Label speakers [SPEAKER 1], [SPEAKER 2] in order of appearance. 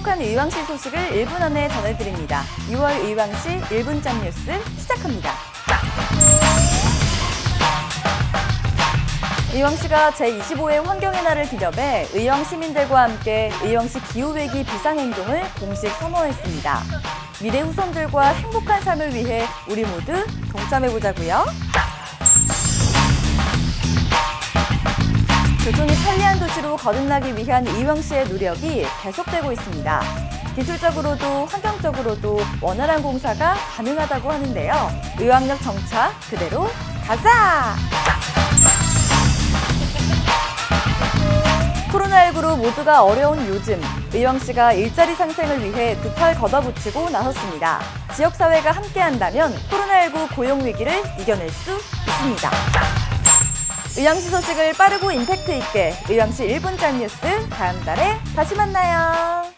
[SPEAKER 1] 속한 의왕시 소식을 1분 안에 전해드립니다. 6월 의왕시 1분짬 뉴스 시작합니다. 의왕시가 제25회 환경의 날을 기념해 의왕 시민들과 함께 의왕시 기후위기 비상행동을 공식 선언했습니다. 미래 후손들과 행복한 삶을 위해 우리 모두 동참해보자고요. 교통이 편리한 도시로 거듭나기 위한 의왕시의 노력이 계속되고 있습니다. 기술적으로도 환경적으로도 원활한 공사가 가능하다고 하는데요. 의왕역 정차 그대로 가자! 코로나19로 모두가 어려운 요즘 의왕시가 일자리 상생을 위해 두 팔 걷어붙이고 나섰습니다. 지역사회가 함께한다면 코로나19 고용 위기를 이겨낼 수 있습니다. 의왕시 소식을 빠르고 임팩트 있게 의왕시 1분 짠 뉴스 다음 달에 다시 만나요.